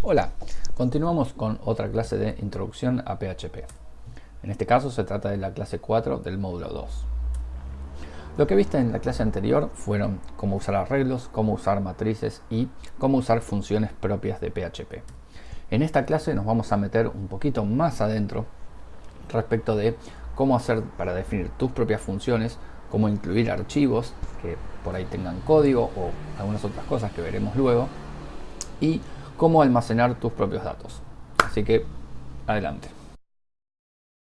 Hola, continuamos con otra clase de introducción a PHP. En este caso se trata de la clase 4 del módulo 2. Lo que viste en la clase anterior fueron cómo usar arreglos, cómo usar matrices y cómo usar funciones propias de PHP. En esta clase nos vamos a meter un poquito más adentro respecto de cómo hacer para definir tus propias funciones, cómo incluir archivos que por ahí tengan código o algunas otras cosas que veremos luego y cómo almacenar tus propios datos. Así que, adelante.